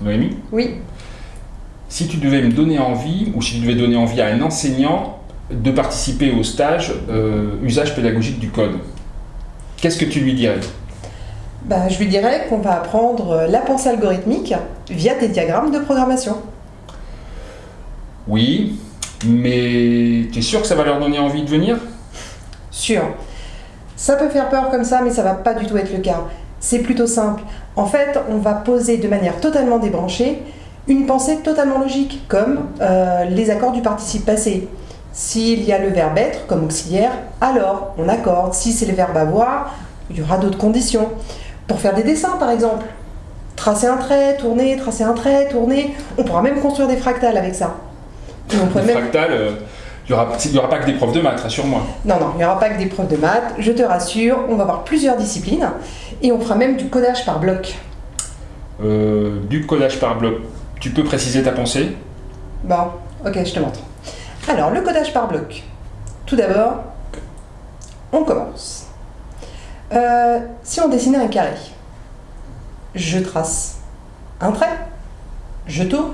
Noémie Oui. Si tu devais me donner envie, ou si tu devais donner envie à un enseignant de participer au stage euh, usage pédagogique du code, qu'est-ce que tu lui dirais? Bah, Je lui dirais qu'on va apprendre la pensée algorithmique via des diagrammes de programmation. Oui, mais tu es sûr que ça va leur donner envie de venir? Sûr. Ça peut faire peur comme ça, mais ça va pas du tout être le cas. C'est plutôt simple. En fait, on va poser de manière totalement débranchée une pensée totalement logique, comme euh, les accords du participe passé. S'il y a le verbe être comme auxiliaire, alors on accorde. Si c'est le verbe avoir, il y aura d'autres conditions. Pour faire des dessins, par exemple. Tracer un trait, tourner, tracer un trait, tourner. On pourra même construire des fractales avec ça. Et on des fractales, euh, il n'y aura, pas que des profs de maths, rassure-moi. Non, non, il n'y aura pas que des profs de maths, je te rassure. On va avoir plusieurs disciplines et on fera même du codage par bloc. Euh, du codage par bloc. Tu peux préciser ta pensée? Bon, ok, je te montre. Alors, le codage par bloc. Tout d'abord, on commence. Euh, si on dessinait un carré, je trace un trait, je tourne,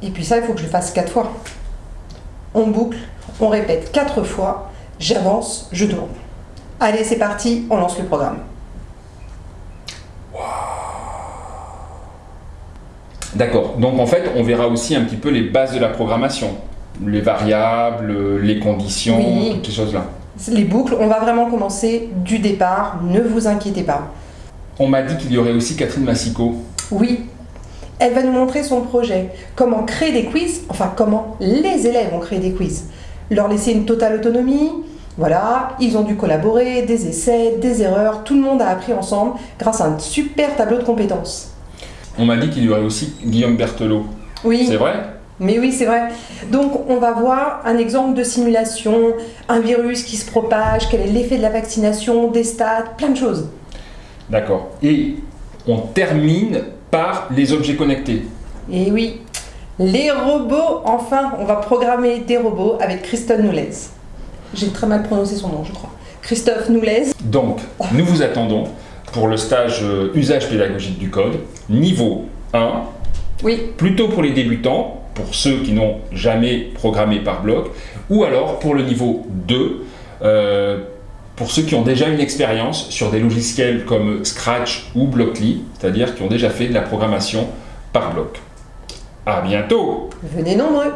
et puis ça, il faut que je le fasse quatre fois. On boucle, on répète quatre fois, j'avance, je tourne. Allez, c'est parti, on lance le programme. D'accord, donc en fait, on verra aussi un petit peu les bases de la programmation, les variables, les conditions, toutes ces choses-là. Les boucles, on va vraiment commencer du départ, ne vous inquiétez pas. On m'a dit qu'il y aurait aussi Catherine Massico. Oui, elle va nous montrer son projet, comment créer des quiz, enfin comment les élèves ont créé des quiz. Leur laisser une totale autonomie, voilà, ils ont dû collaborer, des essais, des erreurs, tout le monde a appris ensemble grâce à un super tableau de compétences. On m'a dit qu'il y aurait aussi Guillaume Berthelot. Oui. C'est vrai? Mais oui, c'est vrai. Donc, on va voir un exemple de simulation, un virus qui se propage, quel est l'effet de la vaccination, des stats, plein de choses. D'accord. Et on termine par les objets connectés. Et oui, les robots, enfin, on va programmer des robots avec Christophe Noulez. J'ai très mal prononcé son nom, je crois. Christophe Noulez. Donc, nous vous attendons pour le stage euh, usage pédagogique du code, niveau 1. Oui. Plutôt pour les débutants, pour ceux qui n'ont jamais programmé par bloc, ou alors pour le niveau 2, pour ceux qui ont déjà une expérience sur des logiciels comme Scratch ou Blockly, c'est-à-dire qui ont déjà fait de la programmation par bloc. À bientôt Venez nombreux